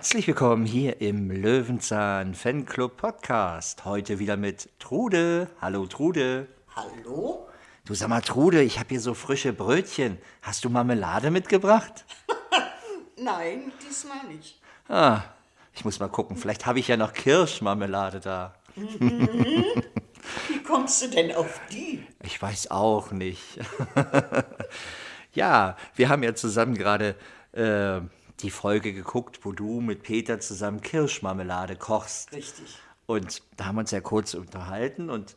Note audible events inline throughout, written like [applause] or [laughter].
Herzlich willkommen hier im Löwenzahn Fanclub Podcast. Heute wieder mit Trude. Hallo Trude. Hallo? Du sag mal Trude, ich habe hier so frische Brötchen. Hast du Marmelade mitgebracht? [laughs] Nein, diesmal nicht. Ah, ich muss mal gucken. Vielleicht habe ich ja noch Kirschmarmelade da. [laughs] Wie kommst du denn auf die? Ich weiß auch nicht. [laughs] ja, wir haben ja zusammen gerade äh, die Folge geguckt, wo du mit Peter zusammen Kirschmarmelade kochst. Richtig. Und da haben wir uns ja kurz unterhalten und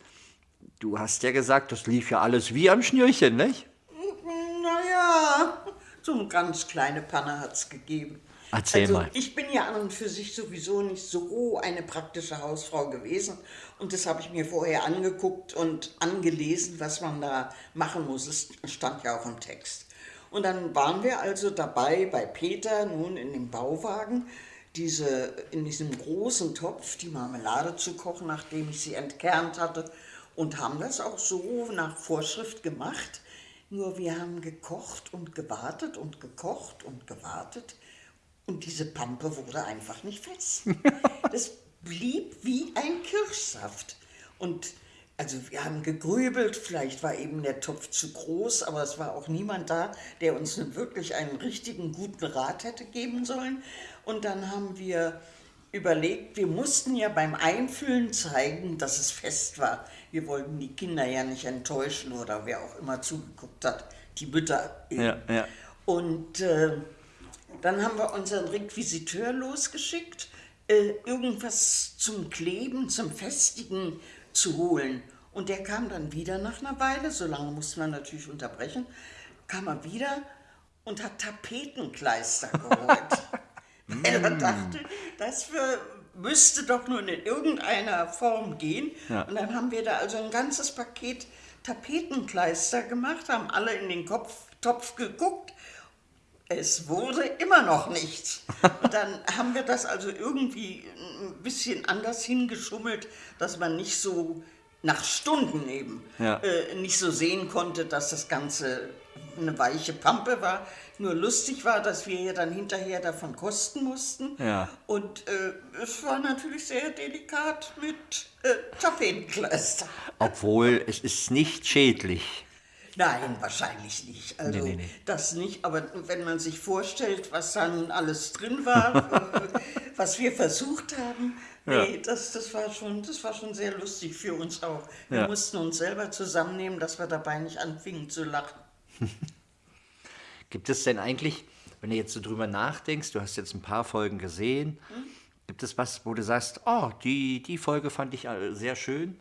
du hast ja gesagt, das lief ja alles wie am Schnürchen, nicht? Naja, so eine ganz kleine Panne hat es gegeben. Erzähl also, mal. Ich bin ja an und für sich sowieso nicht so eine praktische Hausfrau gewesen. Und das habe ich mir vorher angeguckt und angelesen, was man da machen muss. Es stand ja auch im Text. Und dann waren wir also dabei bei Peter, nun in dem Bauwagen, diese, in diesem großen Topf die Marmelade zu kochen, nachdem ich sie entkernt hatte. Und haben das auch so nach Vorschrift gemacht. Nur wir haben gekocht und gewartet und gekocht und gewartet. Und diese Pampe wurde einfach nicht fest. [laughs] Das blieb wie ein Kirschsaft. Und also wir haben gegrübelt, vielleicht war eben der Topf zu groß, aber es war auch niemand da, der uns wirklich einen richtigen guten Rat hätte geben sollen. Und dann haben wir überlegt, wir mussten ja beim Einfüllen zeigen, dass es fest war. Wir wollten die Kinder ja nicht enttäuschen oder wer auch immer zugeguckt hat, die Mütter. eben. Ja, ja. Und äh, dann haben wir unseren Requisiteur losgeschickt, äh, irgendwas zum Kleben, zum Festigen zu holen. Und der kam dann wieder nach einer Weile, so lange musste man natürlich unterbrechen, kam er wieder und hat Tapetenkleister geholt. Weil [laughs] er dachte, das für, müsste doch nun in irgendeiner Form gehen. Ja. Und dann haben wir da also ein ganzes Paket Tapetenkleister gemacht, haben alle in den Kopf, Topf geguckt. Es wurde immer noch nichts. Und [laughs] dann haben wir das also irgendwie ein bisschen anders hingeschummelt, dass man nicht so nach Stunden eben Ja. äh, nicht so sehen konnte, dass das Ganze eine weiche Pampe war. Nur lustig war, dass wir ja dann hinterher davon kosten mussten. Ja. Und äh, es war natürlich sehr delikat mit äh, Tapetenkleister. Obwohl es ist nicht schädlich. Nein, wahrscheinlich nicht. Also Nee, nee, nee. das nicht. Aber wenn man sich vorstellt, was da nun alles drin war, [laughs] äh, was wir versucht haben, nee, das, das, war schon, das war schon sehr lustig für uns auch. Wir Ja. mussten uns selber zusammennehmen, dass wir dabei nicht anfingen zu lachen. [laughs] Gibt es denn eigentlich, wenn du jetzt so drüber nachdenkst, du hast jetzt ein paar Folgen gesehen, gibt es was, wo du sagst, oh, die, die Folge fand ich äh, sehr schön?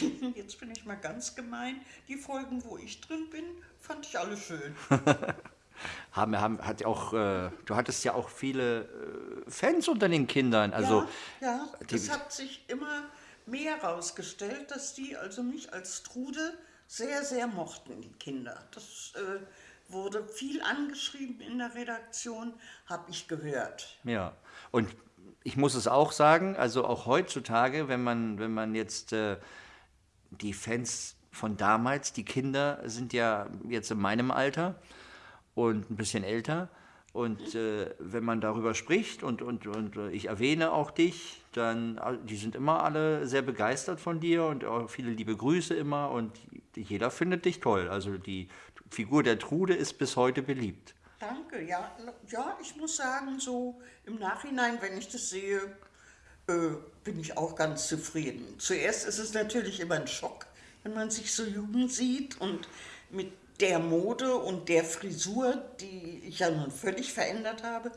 [laughs] Jetzt bin ich mal ganz gemein. Die Folgen, wo ich drin bin, fand ich alle schön. [laughs] Haben, haben, hat auch, äh, du hattest ja auch viele äh, Fans unter den Kindern. Also, ja, ja es hat sich immer mehr herausgestellt, dass die also mich als Trude sehr, sehr mochten, die Kinder. Das äh, wurde viel angeschrieben in der Redaktion, habe ich gehört. Ja, und ich muss es auch sagen, also auch heutzutage, wenn man, wenn man jetzt äh, die Fans von damals, die Kinder sind ja jetzt in meinem Alter und ein bisschen älter. Und äh, wenn man darüber spricht und, und, und äh, ich erwähne auch dich, dann, die sind immer alle sehr begeistert von dir und auch viele liebe Grüße immer und jeder findet dich toll. Also die Figur der Trude ist bis heute beliebt. Danke, ja, ja, ich muss sagen, so im Nachhinein, wenn ich das sehe, äh, bin ich auch ganz zufrieden. Zuerst ist es natürlich immer ein Schock, wenn man sich so jung sieht und mit der Mode und der Frisur, die ich ja nun völlig verändert habe.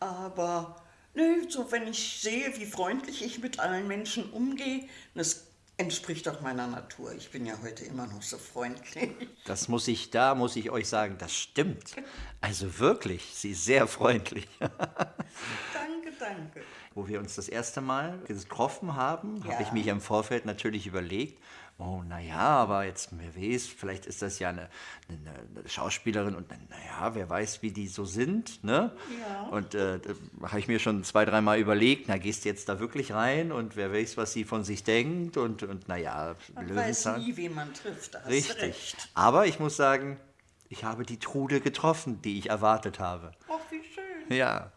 Aber nö, so wenn ich sehe, wie freundlich ich mit allen Menschen umgehe, das entspricht auch meiner Natur. Ich bin ja heute immer noch so freundlich. Das muss ich, da muss ich euch sagen, das stimmt. Also wirklich, sie ist sehr freundlich. [laughs] danke, danke. Wo wir uns das erste Mal getroffen haben, habe ich Ja. mich im Vorfeld natürlich überlegt, oh, naja, aber jetzt, wer weiß, vielleicht ist das ja eine, eine, eine Schauspielerin und naja, wer weiß, wie die so sind, ne? Ja. Und äh, da habe ich mir schon zwei, dreimal überlegt, na, gehst du jetzt da wirklich rein und wer weiß, was sie von sich denkt und, und naja, Man weiß nie, wen man trifft. Da Richtig. recht. Aber ich muss sagen, ich habe die Trude getroffen, die ich erwartet habe. Ach, wie schön. Ja.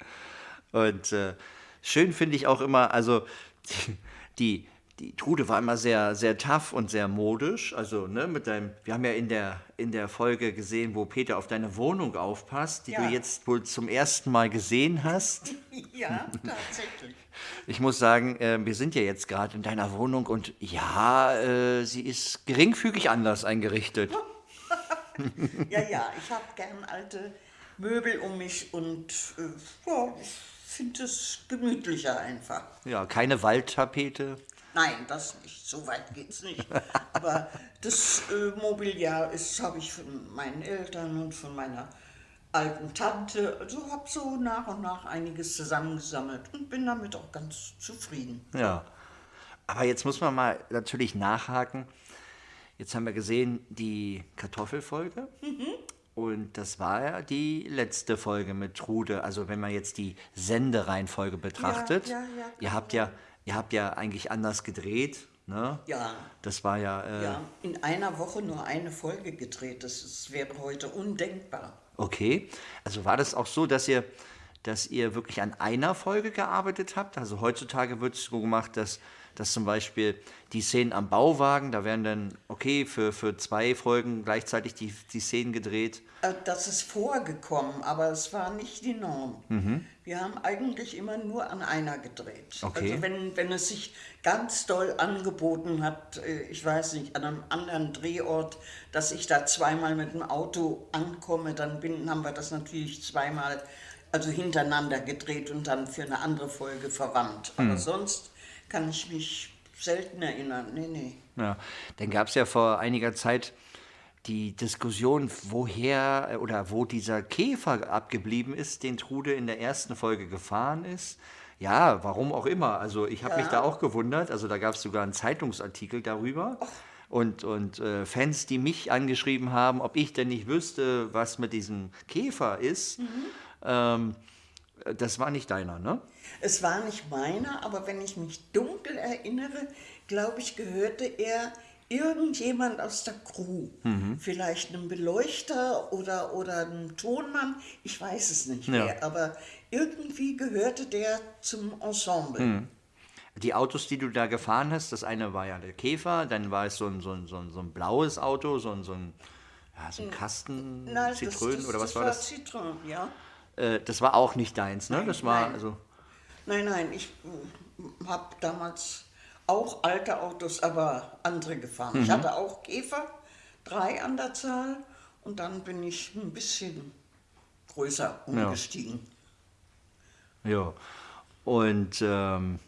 Und äh, schön finde ich auch immer, also [laughs] die, die, Trude war immer sehr, sehr tough und sehr modisch. Also, ne, mit deinem, wir haben ja in der, in der Folge gesehen, wo Peter auf deine Wohnung aufpasst, die Ja. du jetzt wohl zum ersten Mal gesehen hast. [laughs] Ja, tatsächlich. [laughs] Ich muss sagen, äh, wir sind ja jetzt gerade in deiner Wohnung und ja, äh, sie ist geringfügig anders eingerichtet. Ja, ja, ich habe gern alte Möbel um mich und äh, ja, ich finde es gemütlicher einfach. Ja, keine Waldtapete. Nein, das nicht, so weit geht's nicht. [laughs] Aber das äh, Mobiliar ist, habe ich von meinen Eltern und von meiner alten Tante, also habe so nach und nach einiges zusammengesammelt und bin damit auch ganz zufrieden. Ja. Aber jetzt muss man mal natürlich nachhaken. Jetzt haben wir gesehen die Kartoffelfolge. Und das war ja die letzte Folge mit Trude. Also wenn man jetzt die Sendereihenfolge betrachtet. ja, ja, ihr habt ja, ihr habt ja eigentlich anders gedreht. Ne? Ja, Das war ja, äh, ja, in einer Woche nur eine Folge gedreht, das ist, wäre heute undenkbar. okay. Also war das auch so, dass ihr, dass ihr wirklich an einer Folge gearbeitet habt? Also heutzutage wird es so gemacht, dass, dass zum Beispiel die Szenen am Bauwagen, da werden dann, okay, für, für zwei Folgen gleichzeitig die, die Szenen gedreht. Äh, Das ist vorgekommen, aber es war nicht die Norm. Wir haben eigentlich immer nur an einer gedreht. Okay. Also wenn, wenn es sich ganz doll angeboten hat, äh, ich weiß nicht, an einem anderen Drehort, dass ich da zweimal mit dem Auto ankomme, dann bin, haben wir das natürlich zweimal, also hintereinander gedreht und dann für eine andere Folge verwandt. Aber sonst kann ich mich selten erinnern. Nee, nee. Ja, dann gab es ja vor einiger Zeit die Diskussion, woher äh, oder wo dieser Käfer abgeblieben ist, den Trude in der ersten Folge gefahren ist. Ja, warum auch immer. Also ich habe mich da auch gewundert. Also da gab es sogar einen Zeitungsartikel darüber. Und, und äh, Fans, die mich angeschrieben haben, ob ich denn nicht wüsste, was mit diesem Käfer ist. Ähm, das war nicht deiner, ne? Es war nicht meiner, aber wenn ich mich dunkel erinnere, glaube ich, gehörte er irgendjemand aus der Crew. Vielleicht einem Beleuchter oder, oder einem Tonmann, ich weiß es nicht Ja. mehr, aber irgendwie gehörte der zum Ensemble. Die Autos, die du da gefahren hast, das eine war ja der Käfer, dann war es so ein, so ein, so ein, so ein blaues Auto, so ein, so ein, ja, so ein Kasten Na, das- Zitrönen das, oder was das war das? Zitronen, ja. Äh, das war auch nicht deins, ne? Nein, das war nein. also Nein, nein, ich habe damals auch alte Autos, aber andere gefahren. Mhm. Ich hatte auch Käfer, drei an der Zahl, und dann bin ich ein bisschen größer umgestiegen. ja. Und ähm,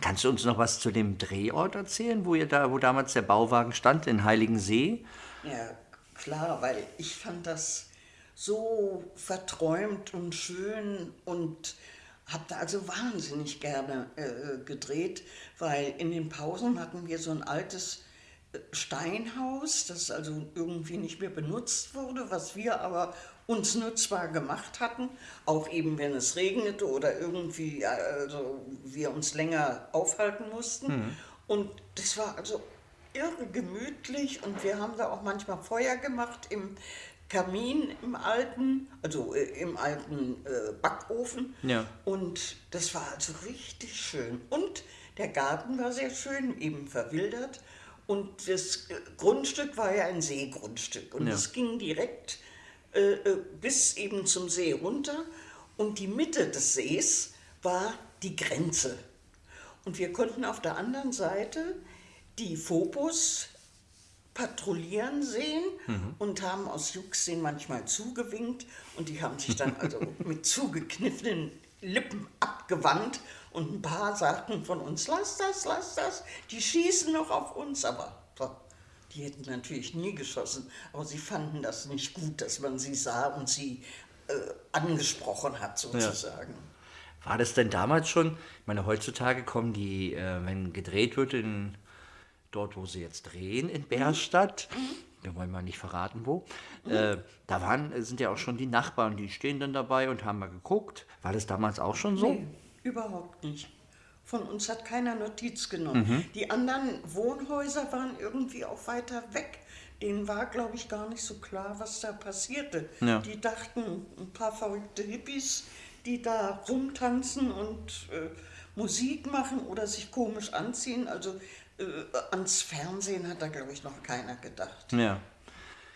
kannst du uns noch was zu dem Drehort erzählen, wo ihr da, wo damals der Bauwagen stand in Heiligensee? Ja, klar, weil ich fand das so verträumt und schön und habe da also wahnsinnig gerne äh, gedreht, weil in den Pausen hatten wir so ein altes äh, Steinhaus, das also irgendwie nicht mehr benutzt wurde, was wir aber uns nutzbar gemacht hatten, auch eben wenn es regnete oder irgendwie äh, also wir uns länger aufhalten mussten. Und das war also irre gemütlich und wir haben da auch manchmal Feuer gemacht im Kamin im alten, also äh, im alten äh, Backofen. Ja. Und das war also richtig schön. Und der Garten war sehr schön, eben verwildert. Und das äh, Grundstück war ja ein Seegrundstück. Und Ja. es ging direkt äh, äh, bis eben zum See runter. Und die Mitte des Sees war die Grenze. Und wir konnten auf der anderen Seite die Phobos patrouillieren sehen und haben aus Jux den manchmal zugewinkt und die haben sich dann also [laughs] mit zugekniffenen Lippen abgewandt und ein paar sagten von uns, lass das, lass das, die schießen noch auf uns, aber die hätten natürlich nie geschossen, aber sie fanden das nicht gut, dass man sie sah und sie äh, angesprochen hat sozusagen. War das denn damals schon? Ich meine, heutzutage kommen die, äh, wenn gedreht wird, in, dort, wo sie jetzt drehen, in Bärstadt, wir wollen mal nicht verraten, wo, äh, da waren, sind ja auch schon die Nachbarn, die stehen dann dabei und haben mal geguckt. War das damals auch schon so? Nee, überhaupt nicht. Von uns hat keiner Notiz genommen. Die anderen Wohnhäuser waren irgendwie auch weiter weg. Denen war, glaube ich, gar nicht so klar, was da passierte. Ja. Die dachten, ein paar verrückte Hippies, die da rumtanzen und äh, Musik machen oder sich komisch anziehen. Also ans Fernsehen hat da, glaube ich, noch keiner gedacht. Ja.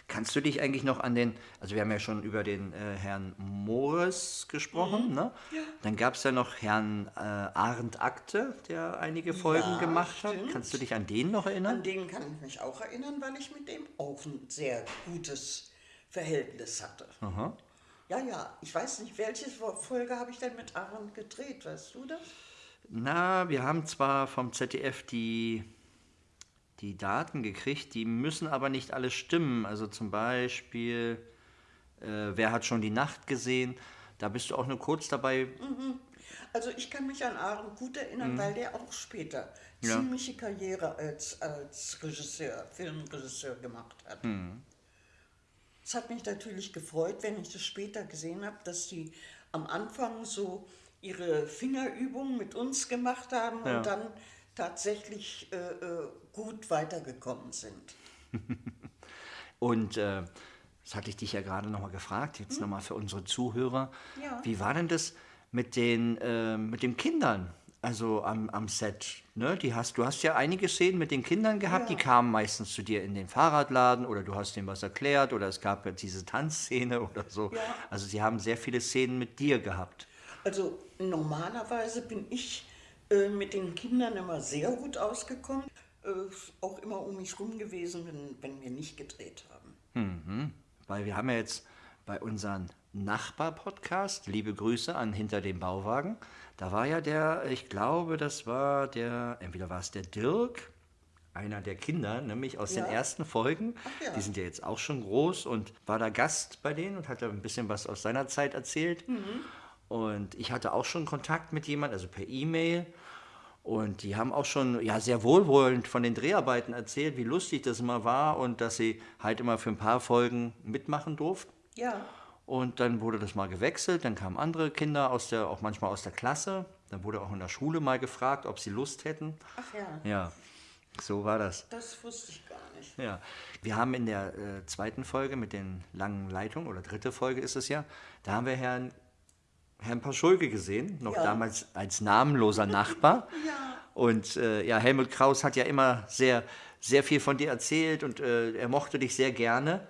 Kannst du dich eigentlich noch an den, also wir haben ja schon über den äh, Herrn Moores gesprochen, ne? Ja. Dann gab es ja noch Herrn äh, Arndt Akte, der einige Folgen Ja, gemacht hat. stimmt. Kannst du dich an den noch An erinnern? den kann ich mich auch erinnern, weil ich mit dem auch ein sehr gutes Verhältnis hatte. Aha. Ja, ja, ich weiß nicht, welche Folge habe ich denn mit Aaron gedreht, weißt du das? Na, wir haben zwar vom ZDF die, die Daten gekriegt, die müssen aber nicht alle stimmen. Also zum Beispiel, äh, wer hat schon die Nacht gesehen? Da bist du auch nur kurz dabei. Also ich kann mich an Aaron gut erinnern, weil der auch später Mhm. Ja. ziemliche Karriere als, als Regisseur, Filmregisseur gemacht hat. Mhm. Es hat mich natürlich gefreut, wenn ich das später gesehen habe, dass die am Anfang so ihre Fingerübungen mit uns gemacht haben Ja. und dann tatsächlich äh, äh, gut weitergekommen sind. [laughs] Und äh, das hatte ich dich ja gerade nochmal gefragt, jetzt nochmal für unsere Zuhörer. Ja. Wie war denn das mit den, äh, mit den Kindern? Also am, am Set, ne? Die hast, du hast ja einige Szenen mit den Kindern gehabt, die Ja. kamen meistens zu dir in den Fahrradladen oder du hast denen was erklärt oder es gab ja diese Tanzszene [laughs] oder so. Ja. Also sie haben sehr viele Szenen mit dir gehabt. Also normalerweise bin ich äh, mit den Kindern immer sehr gut ausgekommen, äh, auch immer um mich rum gewesen, wenn, wenn wir nicht gedreht haben. Weil wir haben ja jetzt bei unserem Nachbar-Podcast, liebe Grüße an Hinter dem Bauwagen, da war ja der, ich glaube, das war der, entweder war es der Dirk, einer der Kinder, nämlich aus Ja. den ersten Folgen. Ja. Die sind ja jetzt auch schon groß und war da Gast bei denen und hat da ein bisschen was aus seiner Zeit erzählt. Mhm. Und ich hatte auch schon Kontakt mit jemand, also per E-Mail. Und die haben auch schon ja, sehr wohlwollend von den Dreharbeiten erzählt, wie lustig das immer war und dass sie halt immer für ein paar Folgen mitmachen durften. Ja, Und dann wurde das mal gewechselt, dann kamen andere Kinder aus der, auch manchmal aus der Klasse. Dann wurde auch in der Schule mal gefragt, ob sie Lust hätten. ach ja, Ja, so war das. das wusste ich gar nicht. Ja, wir haben in der äh, zweiten Folge mit den langen Leitungen, oder dritte Folge ist es ja, da haben wir Herrn, Herrn Paschulke gesehen, noch Ja. damals als namenloser Nachbar. [laughs] Ja. Und äh, ja, Helmut Kraus hat ja immer sehr, sehr viel von dir erzählt und äh, er mochte dich sehr gerne.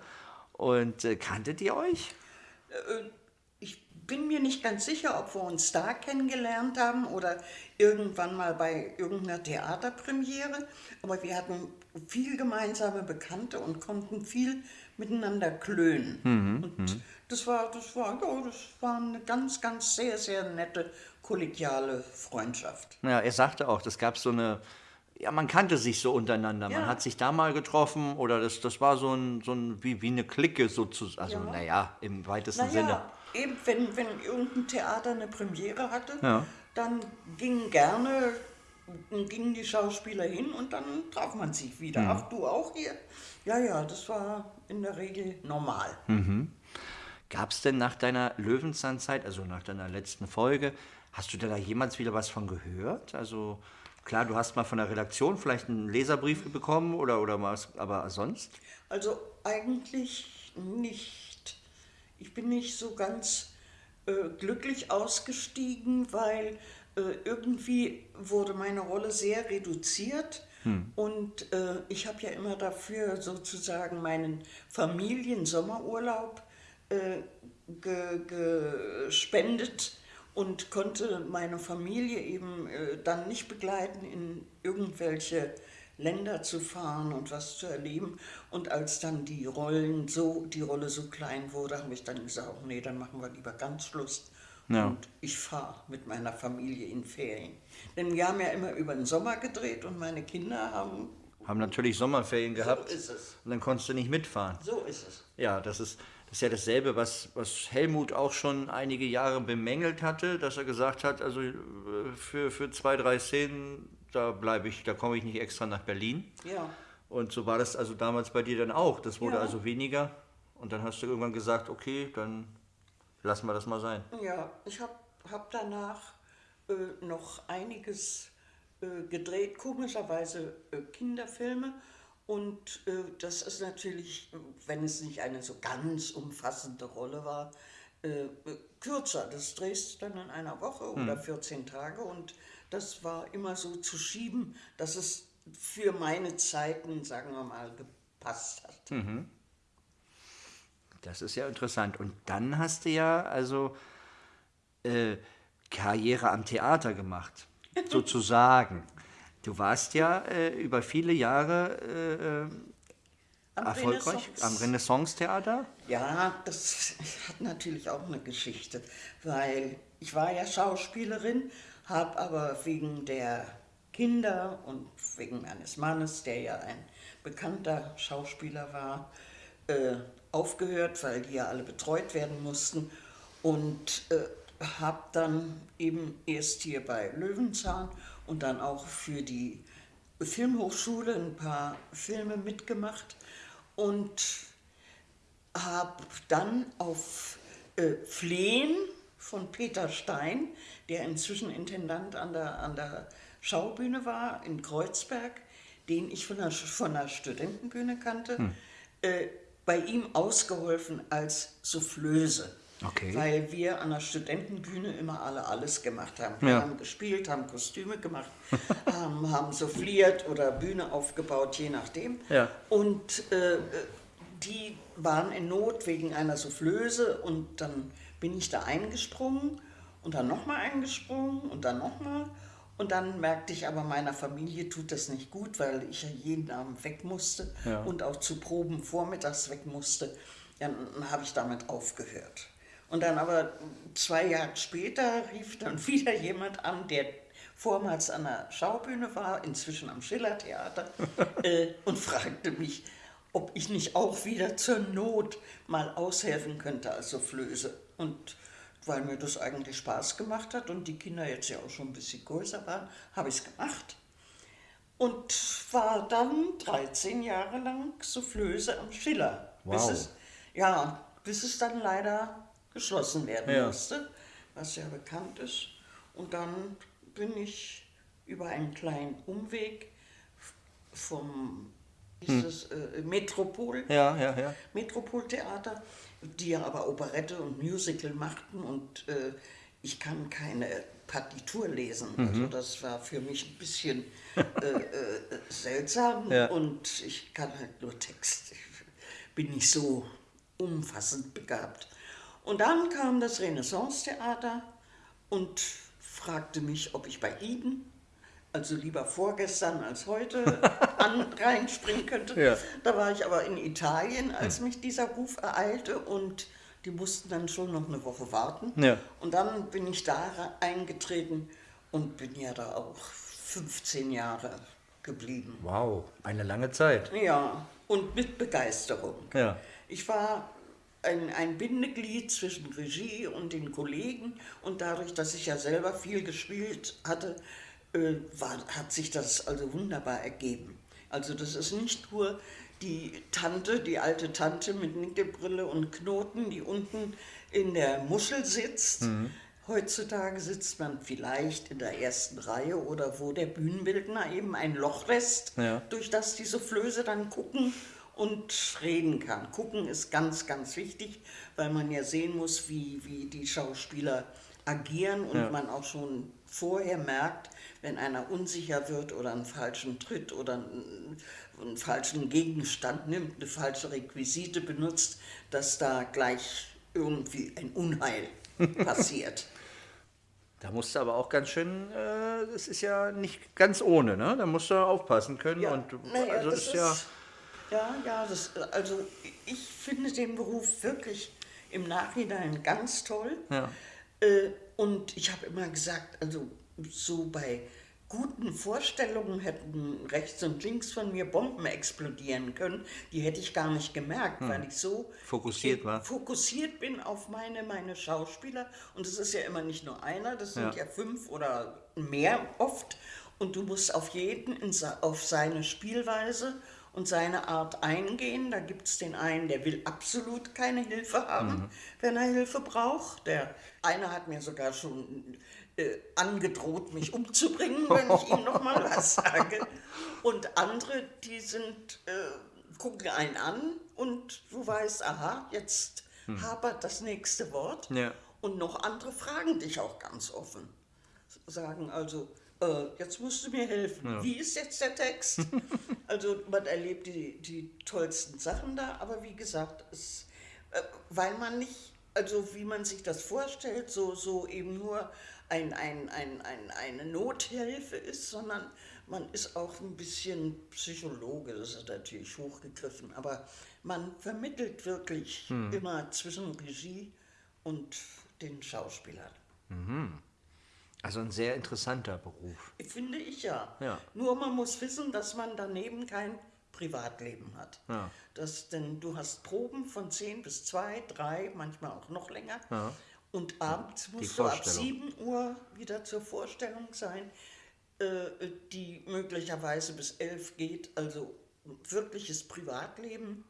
Und äh, kanntet ihr euch? Ich bin mir nicht ganz sicher, ob wir uns da kennengelernt haben oder irgendwann mal bei irgendeiner Theaterpremiere, aber wir hatten viel gemeinsame Bekannte und konnten viel miteinander klönen. und das war, das war, ja, das war eine ganz, ganz sehr, sehr nette kollegiale Freundschaft. Ja, er sagte auch, das gab so eine, ja, man kannte sich so untereinander. Man Ja. hat sich da mal getroffen oder das, das war so ein, so ein wie, wie eine Clique sozusagen. Also, Ja. naja, im weitesten Sinne. Naja, eben wenn, wenn irgendein Theater eine Premiere hatte, Ja. dann gingen gerne gingen die Schauspieler hin und dann traf man sich wieder. Ach, du auch hier? Ja, ja, das war in der Regel normal. Gab es denn nach deiner Löwenzahnzeit, also nach deiner letzten Folge, hast du da jemals wieder was von gehört? Also klar, du hast mal von der Redaktion vielleicht einen Leserbrief bekommen oder, oder was, aber sonst? Also eigentlich nicht. Ich bin nicht so ganz äh, glücklich ausgestiegen, weil irgendwie wurde meine Rolle sehr reduziert. Und äh, ich habe ja immer dafür sozusagen meinen Familiensommerurlaub äh, ge gespendet und konnte meine Familie eben äh, dann nicht begleiten, in irgendwelche Länder zu fahren und was zu erleben. Und als dann die Rollen so, die Rolle so klein wurde, habe ich dann gesagt, oh nee, dann machen wir lieber ganz Schluss. Ja. Und ich fahre mit meiner Familie in Ferien. Denn wir haben ja immer über den Sommer gedreht und meine Kinder haben. Haben natürlich Sommerferien gehabt So ist es. und dann konntest du nicht mitfahren. So ist es. Ja, das ist, das ist ja dasselbe, was, was Helmut auch schon einige Jahre bemängelt hatte, dass er gesagt hat, also äh, für, für zwei, drei Szenen, da bleibe ich, da komme ich nicht extra nach Berlin. Ja. Und so war das also damals bei dir dann auch. Das wurde Ja. also weniger. Und dann hast du irgendwann gesagt, okay, dann lassen wir das mal sein. Ja, ich habe hab danach äh, noch einiges äh, gedreht, komischerweise äh, Kinderfilme. Und äh, das ist natürlich, wenn es nicht eine so ganz umfassende Rolle war, äh, kürzer. Das drehst du dann in einer Woche oder 14 Tage und das war immer so zu schieben, dass es für meine Zeiten, sagen wir mal, gepasst hat. Das ist ja interessant. Und dann hast du ja also äh, Karriere am Theater gemacht, [laughs] sozusagen. Du warst ja äh, über viele Jahre äh, Am erfolgreich Renaissance- am Renaissance-Theater. Ja, das hat natürlich auch eine Geschichte, weil ich war ja Schauspielerin, habe aber wegen der Kinder und wegen meines Mannes, der ja ein bekannter Schauspieler war, äh, aufgehört, weil die ja alle betreut werden mussten und äh, habe dann eben erst hier bei Löwenzahn und dann auch für die Filmhochschule ein paar Filme mitgemacht und habe dann auf äh, Flehen von Peter Stein, der inzwischen Intendant an der, an der Schaubühne war in Kreuzberg, den ich von der, von der Studentenbühne kannte, äh, bei ihm ausgeholfen als Soufflöse. Okay. Weil wir an der Studentenbühne immer alle alles gemacht haben. Wir Ja. haben gespielt, haben Kostüme gemacht, [laughs] haben, haben souffliert oder Bühne aufgebaut, je nachdem. Ja. Und äh, die waren in Not wegen einer Soufflöse und dann bin ich da eingesprungen und dann nochmal eingesprungen und dann nochmal. Und dann merkte ich aber, meiner Familie tut das nicht gut, weil ich ja jeden Abend weg musste Ja. und auch zu Proben vormittags weg musste. Dann habe ich damit aufgehört. Und dann aber zwei Jahre später rief dann [laughs] wieder jemand an, der vormals an der Schaubühne war, inzwischen am Schillertheater, [laughs] äh, und fragte mich, ob ich nicht auch wieder zur Not mal aushelfen könnte als Soufflöse. Und weil mir das eigentlich Spaß gemacht hat und die Kinder jetzt ja auch schon ein bisschen größer waren, habe ich es gemacht. Und war dann 13 Jahre lang Soufflöse am Schiller. Bis Wow. es, ja, bis es dann leider geschlossen werden Ja. musste, was ja bekannt ist. Und dann bin ich über einen kleinen Umweg vom hieß es, äh, Metropol, Ja, ja, ja. Metropoltheater, die ja aber Operette und Musical machten und äh, ich kann keine Partitur lesen. Mhm. Also das war für mich ein bisschen äh, äh, seltsam [laughs] Ja. und ich kann halt nur Text. Ich bin nicht so umfassend begabt. Und dann kam das Renaissance-Theater und fragte mich, ob ich bei Ihnen, also lieber vorgestern als heute, [laughs] an, reinspringen könnte. Ja. Da war ich aber in Italien, als mich dieser Ruf ereilte und die mussten dann schon noch eine Woche warten. Ja. Und dann bin ich da re- eingetreten und bin ja da auch 15 Jahre geblieben. Wow, eine lange Zeit. Ja, und mit Begeisterung. Ja. Ich war ein, ein Bindeglied zwischen Regie und den Kollegen und dadurch, dass ich ja selber viel gespielt hatte, äh, war, hat sich das also wunderbar ergeben. Also das ist nicht nur die Tante, die alte Tante mit Nickelbrille und Knoten, die unten in der Muschel sitzt. Heutzutage sitzt man vielleicht in der ersten Reihe oder wo der Bühnenbildner eben ein Loch lässt, Ja. durch das die Soufflöse dann gucken und reden kann. Gucken ist ganz, ganz wichtig, weil man ja sehen muss, wie, wie die Schauspieler agieren und Ja. man auch schon vorher merkt, wenn einer unsicher wird oder einen falschen Tritt oder einen, einen falschen Gegenstand nimmt, eine falsche Requisite benutzt, dass da gleich irgendwie ein Unheil [laughs] passiert. Da musst du aber auch ganz schön, äh, das ist ja nicht ganz ohne, ne? Da musst du aufpassen können. Ja, und naja, also das ist ja. ja, ja, das, also ich finde den Beruf wirklich im Nachhinein ganz toll. Ja. Äh, und ich habe immer gesagt, also so bei guten Vorstellungen hätten rechts und links von mir Bomben explodieren können. Die hätte ich gar nicht gemerkt, weil ich so Hm. Fokussiert war. fokussiert bin auf meine, meine Schauspieler. Und es ist ja immer nicht nur einer, das sind Ja. ja, fünf oder mehr oft. Und du musst auf jeden auf seine Spielweise und seine Art eingehen. Da gibt es den einen, der will absolut keine Hilfe haben, Mhm. wenn er Hilfe braucht. Der eine hat mir sogar schon äh, angedroht, mich [laughs] umzubringen, wenn ich ihm noch mal was sage. Und andere, die sind, äh, gucken einen an und du weißt, aha, jetzt hapert das nächste Wort Ja. und noch andere fragen dich auch ganz offen. Sagen also, äh, jetzt musst du mir helfen. Wie ist jetzt der Text? [laughs] also man erlebt die, die tollsten Sachen da, aber wie gesagt, es, äh, weil man nicht, also wie man sich das vorstellt, so, so eben nur ein, ein, ein, ein, eine Nothilfe ist, sondern man ist auch ein bisschen Psychologe, das ist natürlich hochgegriffen, aber man vermittelt wirklich immer zwischen Regie und den Schauspielern. Also ein sehr interessanter Beruf. Finde ich ja. Ja. Nur man muss wissen, dass man daneben kein Privatleben hat. Ja. Das, denn du hast Proben von 10 bis 2, 3, manchmal auch noch länger. Ja. Und abends musst du ab Vorstellung. 7 Uhr wieder zur Vorstellung sein, äh, die möglicherweise bis 11 geht. Also wirkliches Privatleben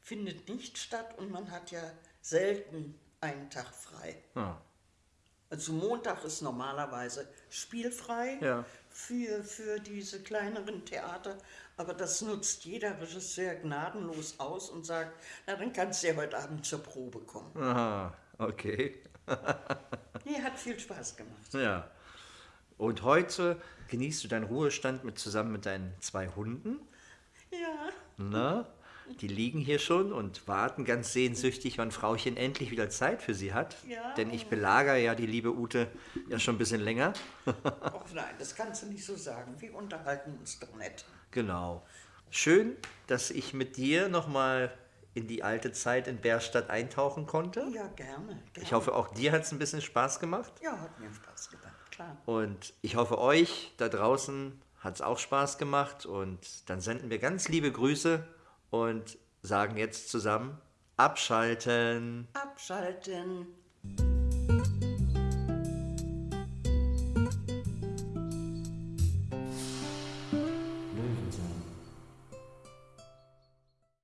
findet nicht statt und man hat ja selten einen Tag frei. Ja. Also Montag ist normalerweise spielfrei Ja. für, für diese kleineren Theater, aber das nutzt jeder Regisseur gnadenlos aus und sagt, na dann kannst du ja heute Abend zur Probe kommen. Aha, okay. [laughs] Nee, hat viel Spaß gemacht. Ja. Und heute genießt du deinen Ruhestand mit, zusammen mit deinen zwei Hunden. Ja, Na, die liegen hier schon und warten ganz sehnsüchtig, wann Frauchen endlich wieder Zeit für sie hat. Ja. Denn ich belagere ja die liebe Ute ja schon ein bisschen länger. [laughs] ach nein, das kannst du nicht so sagen. Wir unterhalten uns doch nett. Genau. Schön, dass ich mit dir nochmal in die alte Zeit in Bärstadt eintauchen konnte. Ja, gerne. gerne. Ich hoffe, auch dir hat es ein bisschen Spaß gemacht. Ja, hat mir Spaß gemacht, klar. Und ich hoffe, euch da draußen hat es auch Spaß gemacht. Und dann senden wir ganz liebe Grüße und sagen jetzt zusammen, abschalten. Abschalten.